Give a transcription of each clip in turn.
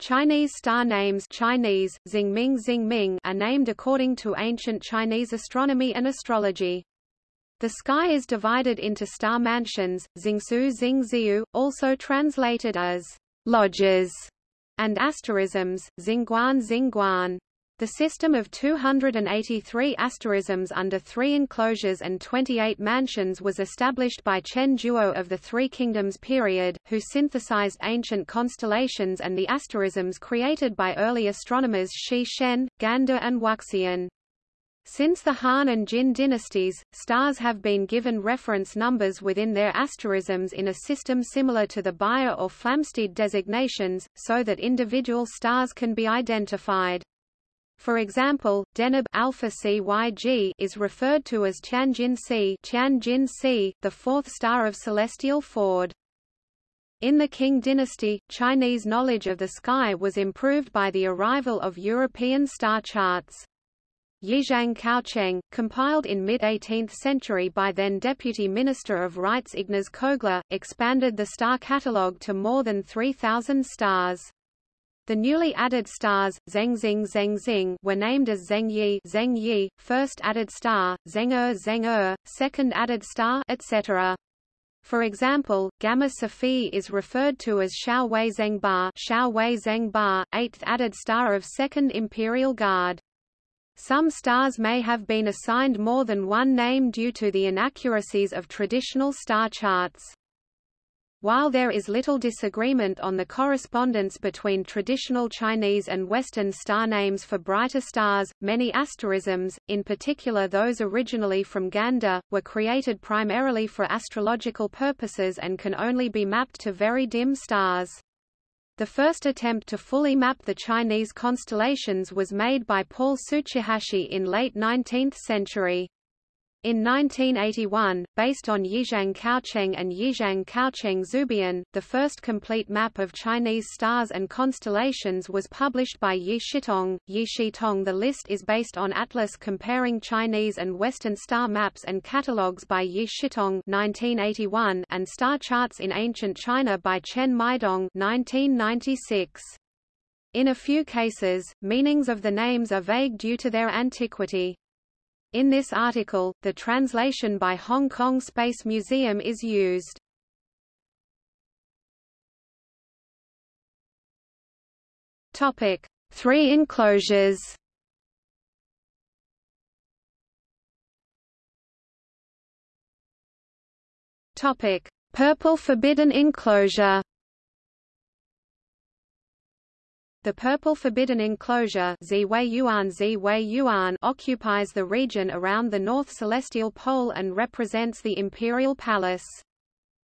Chinese star names Chinese, Xingming Xingming are named according to ancient Chinese astronomy and astrology. The sky is divided into star mansions, Xingsu Xingziu, also translated as lodges, and asterisms, Xingguan Xingguan. The system of 283 asterisms under three enclosures and 28 mansions was established by Chen Zhuo of the Three Kingdoms period, who synthesized ancient constellations and the asterisms created by early astronomers Shi Shen, Gan De and Wuxian. Since the Han and Jin dynasties, stars have been given reference numbers within their asterisms in a system similar to the Bayer or Flamsteed designations, so that individual stars can be identified. For example, Deneb alpha CYG is referred to as Tianjin C, Tianjin C, the fourth star of celestial Ford. In the Qing dynasty, Chinese knowledge of the sky was improved by the arrival of European star charts. Yixiang Kaocheng, compiled in mid-18th century by then Deputy Minister of Rites Ignaz Kogler, expanded the star catalogue to more than 3,000 stars. The newly added stars, Zhengxing Zhengxing were named as Zhengyi Zhengyi, first added star, Zheng'e er, Zheng'e, er, second added star, etc. For example, Gamma Cephei is referred to as Xiao Wei Zhengba, Xiao Wei Zhengba, eighth added star of Second Imperial Guard. Some stars may have been assigned more than one name due to the inaccuracies of traditional star charts. While there is little disagreement on the correspondence between traditional Chinese and Western star names for brighter stars, many asterisms, in particular those originally from Gan De, were created primarily for astrological purposes and can only be mapped to very dim stars. The first attempt to fully map the Chinese constellations was made by Paul Tsuchihashi in late 19th century. In 1981, based on Yixiang Kaocheng and Yixiang Kaocheng Zubian, the first complete map of Chinese stars and constellations was published by Yi Shitong. Yi Shitong The list is based on atlas comparing Chinese and Western star maps and catalogues by Yi Shitong 1981 and star charts in ancient China by Chen Meidong 1996. In a few cases, meanings of the names are vague due to their antiquity. In this article, the translation by Hong Kong Space Museum is used. Topic: Three enclosures. Topic: Purple Forbidden Enclosure. The Purple Forbidden Enclosure occupies the region around the North Celestial Pole and represents the Imperial Palace.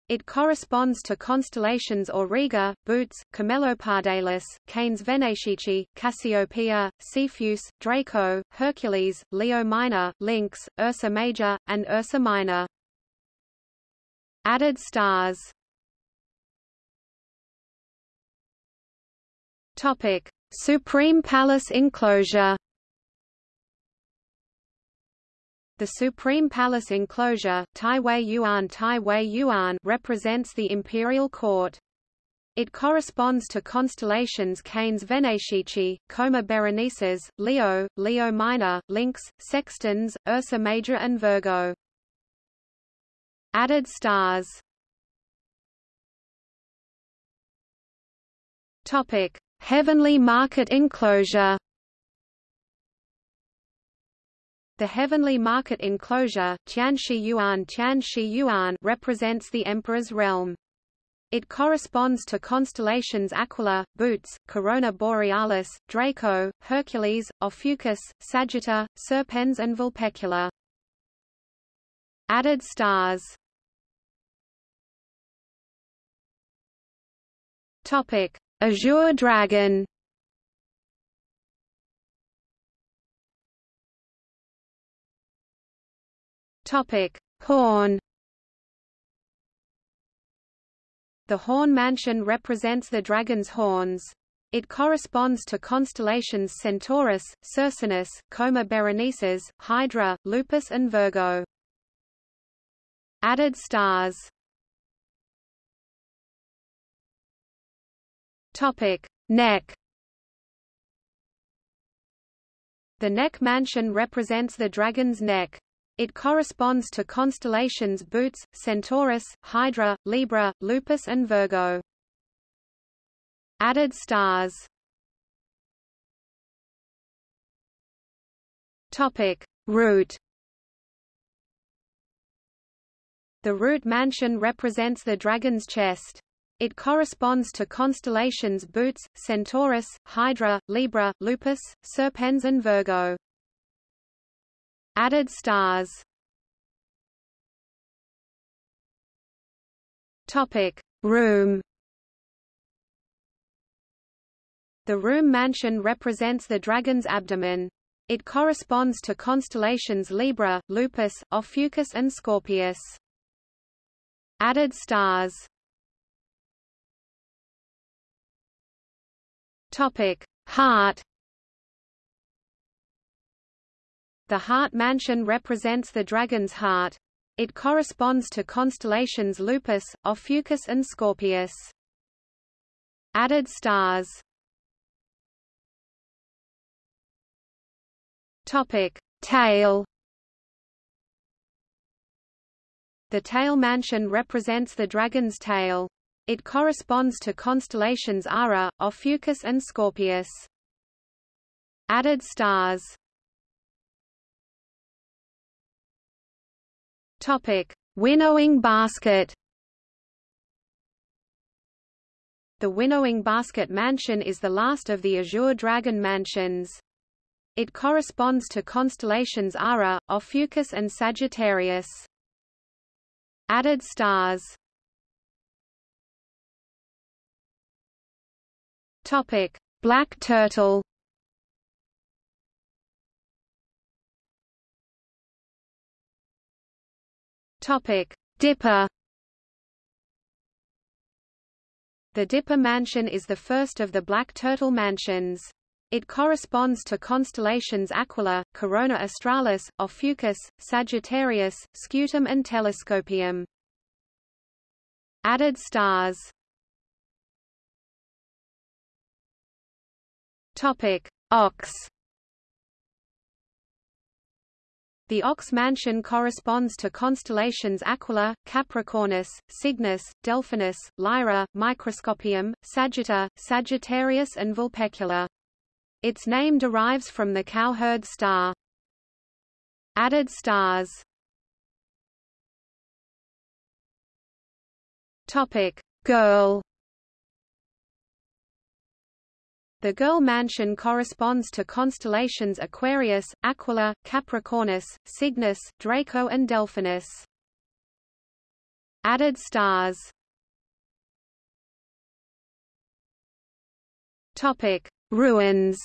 It corresponds to constellations Auriga, Bootes, Camelopardalis, Canes Venatici, Cassiopeia, Cepheus, Draco, Hercules, Leo Minor, Lynx, Ursa Major, and Ursa Minor. Added stars Topic: Supreme Palace enclosure. The Supreme Palace enclosure, Tai Wei Yuan Tai Wei Yuan represents the imperial court. It corresponds to constellations Canes Venatici, Coma Berenices, Leo, Leo Minor, Lynx, Sextans, Ursa Major and Virgo. Added stars Topic: Heavenly Market Enclosure The Heavenly Market Enclosure Tianshi Yuan, Tianshi Yuan represents the Emperor's realm. It corresponds to constellations Aquila, Bootes, Corona Borealis, Draco, Hercules, Ophiuchus, Sagitta, Serpens and Vulpecula. Added stars Topic: Azure Dragon Topic: Horn. The Horn Mansion represents the dragon's horns. It corresponds to constellations Centaurus, Circinus, Coma Berenices, Hydra, Lupus and Virgo. Added stars Topic: Neck. The neck mansion represents the dragon's neck. It corresponds to constellations Bootes, Centaurus, Hydra, Libra, Lupus and Virgo. Added stars Topic. Root The root mansion represents the dragon's chest. It corresponds to constellations Bootes, Centaurus, Hydra, Libra, Lupus, Serpens and Virgo. Added stars Topic: Room. The room mansion represents the dragon's abdomen. It corresponds to constellations Libra, Lupus, Ophiuchus and Scorpius. Added stars Topic: Heart. The heart mansion represents the dragon's heart. It corresponds to constellations Lupus, Ophiuchus and Scorpius. Added stars Topic: Tail. The tail mansion represents the dragon's tail. It corresponds to constellations Ara, Ophiuchus and Scorpius. Added stars. Topic: Winnowing basket. The Winnowing Basket Mansion is the last of the Azure Dragon mansions. It corresponds to constellations Ara, Ophiuchus and Sagittarius. Added stars Topic: Black turtle. Topic: Dipper. The Dipper Mansion is the first of the Black Turtle mansions. It corresponds to constellations Aquila, Corona Australis, Ophiuchus, Sagittarius, Scutum and Telescopium. Added stars Topic: Ox. The Ox Mansion corresponds to constellations Aquila, Capricornus, Cygnus, Delphinus, Lyra, Microscopium, Sagitta, Sagittarius and Vulpecula. Its name derives from the cowherd star. Added stars Topic: Girl. The Girl Mansion corresponds to constellations Aquarius, Aquila, Capricornus, Cygnus, Draco and Delphinus. Added stars. Topic: Ruins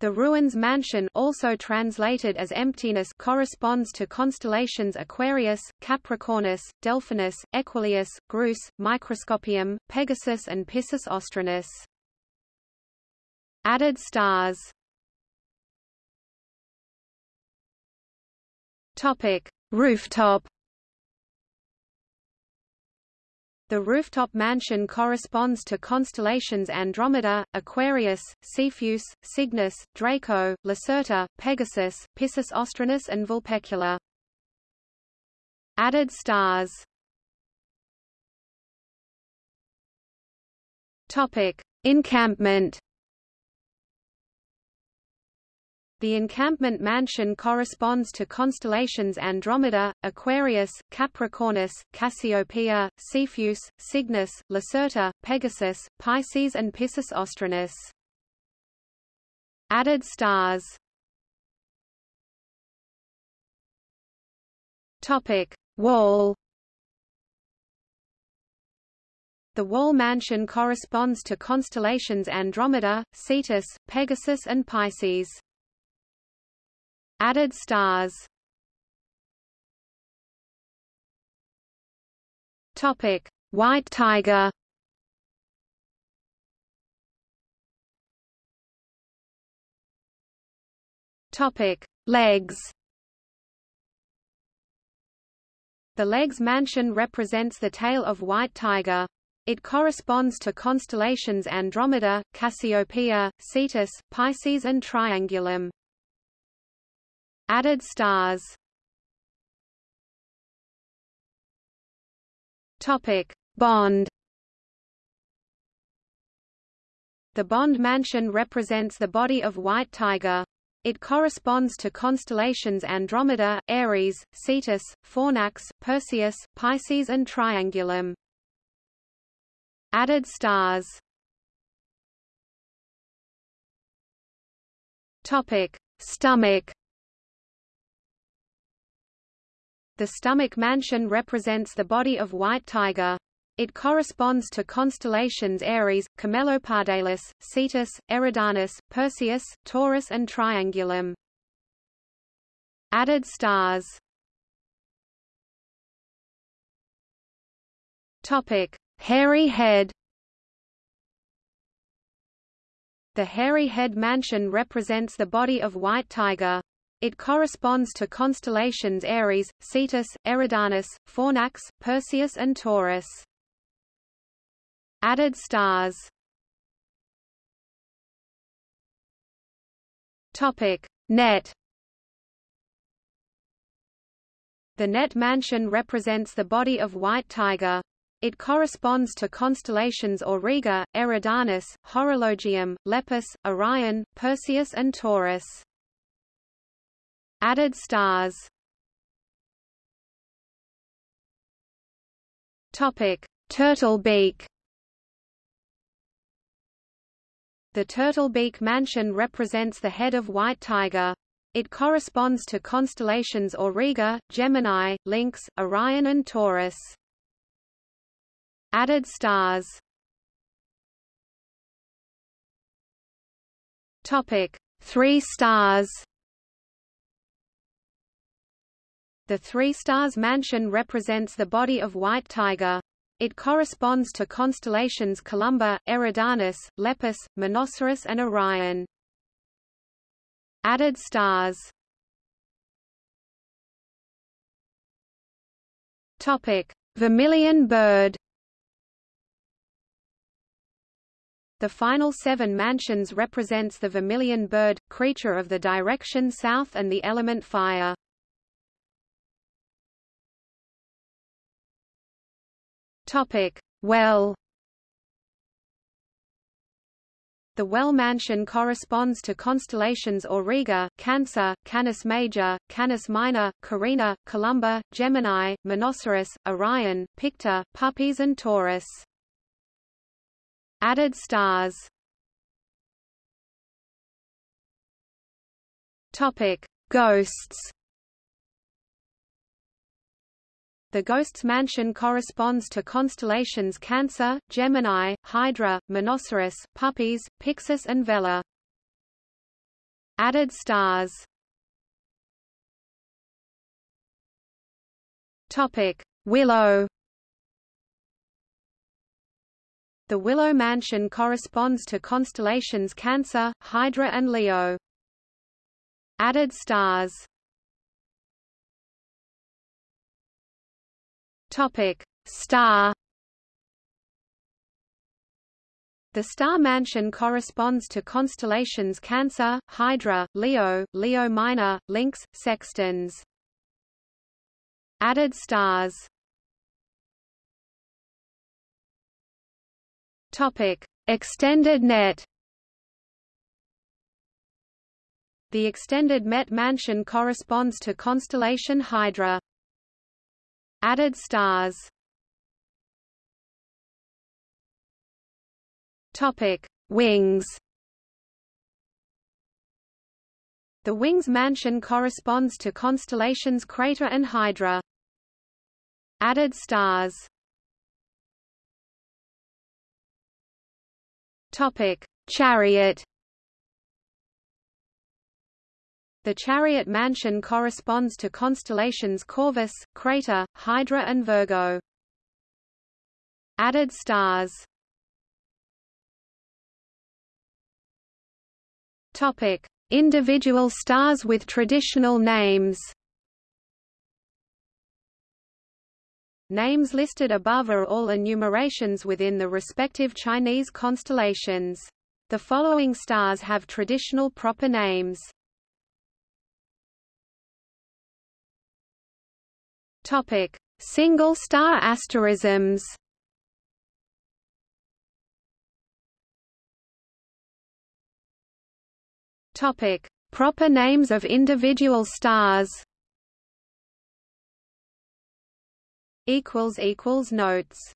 The Ruins Mansion also translated as emptiness corresponds to constellations Aquarius, Capricornus, Delphinus, Equuleus, Grus, Microscopium, Pegasus and Piscis Austrinus. Added stars. Topic: Rooftop The rooftop mansion corresponds to constellations Andromeda, Aquarius, Cepheus, Cygnus, Draco, Lacerta, Pegasus, Piscis Austrinus and Vulpecula. Added stars. Topic: Encampment The encampment mansion corresponds to constellations Andromeda, Aquarius, Capricornus, Cassiopeia, Cepheus, Cygnus, Lacerta, Pegasus, Pisces and Piscis Austrinus. Added stars Topic: Wall The Wall Mansion corresponds to constellations Andromeda, Cetus, Pegasus and Pisces. Added stars Topic: White tiger. Topic: Legs. The legs mansion represents the tail of white tiger. It corresponds to constellations Andromeda, Cassiopeia, Cetus, Pisces and Triangulum. Added stars Topic: Bond. The Bond mansion represents the body of White Tiger. It corresponds to constellations Andromeda, Aries, Cetus, Fornax, Perseus, Pisces and Triangulum. Added stars Topic: Stomach. The stomach mansion represents the body of White Tiger. It corresponds to constellations Aries, Camelopardalis, Cetus, Eridanus, Perseus, Taurus and Triangulum. Added stars Topic: Hairy head. The hairy head mansion represents the body of White Tiger. It corresponds to constellations Aries, Cetus, Eridanus, Fornax, Perseus and Taurus. Added stars Topic: Net The Net Mansion represents the body of White Tiger. It corresponds to constellations Auriga, Eridanus, Horologium, Lepus, Orion, Perseus and Taurus. Added stars Topic: Turtle beak The turtle beak mansion represents the head of White Tiger. It corresponds to constellations Auriga, Gemini, Lynx, Orion and Taurus. Added stars Topic: Three stars. The Three Stars Mansion represents the body of White Tiger. It corresponds to constellations Columba, Eridanus, Lepus, Monoceros and Orion. Added stars Topic: Vermilion bird. The final seven mansions represents the vermilion bird, creature of the direction south and the element fire. Topic: Well. The Well Mansion corresponds to constellations Auriga, Cancer, Canis Major, Canis Minor, Carina, Columba, Gemini, Monoceros, Orion, Pictor, Puppis and Taurus. Added stars Topic: Ghosts. The Ghosts Mansion corresponds to constellations Cancer, Gemini, Hydra, Monoceros, Puppis, Pyxis and Vela. Added stars Topic: Willow. The Willow Mansion corresponds to constellations Cancer, Hydra and Leo. Added stars Topic: Star. The star mansion corresponds to constellations Cancer, Hydra, Leo, Leo Minor, Lynx, Sextans. Added stars. Topic: Extended net. The extended Net mansion corresponds to constellation Hydra. Added stars Topic: Wings. The Wings mansion corresponds to constellations Crater and Hydra. Added stars. Topic: Chariot. The Chariot mansion corresponds to constellations Corvus, Crater, Hydra and Virgo. Added stars Topic: Individual stars with traditional names. Names listed above are all enumerations within the respective Chinese constellations. The following stars have traditional proper names. Topic: Single star asterisms. Topic: Proper names of individual stars. Equals equals notes.